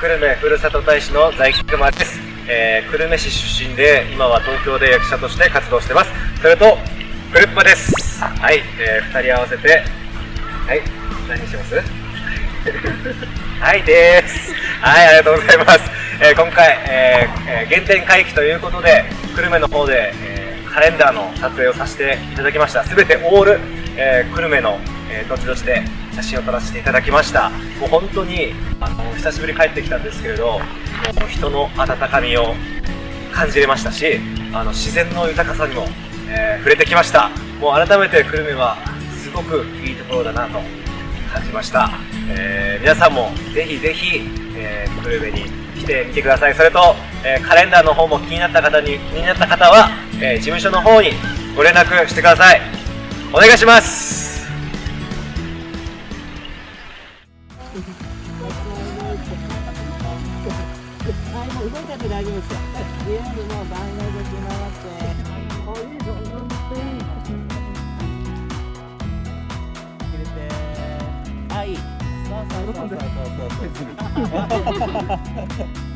久留米ふるさと大使の在木熊です、えー、久留米市出身で今は東京で役者として活動してます。それとクルッパです。はい、えー、2人合わせてはい。何します？はいです。はいありがとうございます、えー、今回、えー、原点回帰ということで久留米の方で、えー、カレンダーの撮影をさせていただきました。すべてオール、えー、久留米の、えー、どちどちで写真を撮らせていただきました。もう本当にあの久しぶり帰ってきたんですけれどもう人の温かみを感じれましたしあの自然の豊かさにも、えー、触れてきました。もう改めて久留米はすごくいいところだなと感じました、えー、皆さんもぜひぜひ、えー、久留米に来てみてください。それと、え、カレンダーの方も気になった方に気になった方は、え事務所の方にご連絡してください。お願いします。動いちゃって大丈夫ですよ。とりあえずもう番号でつながって。こういうの入れて。はい。そうそうそうそうそうそう。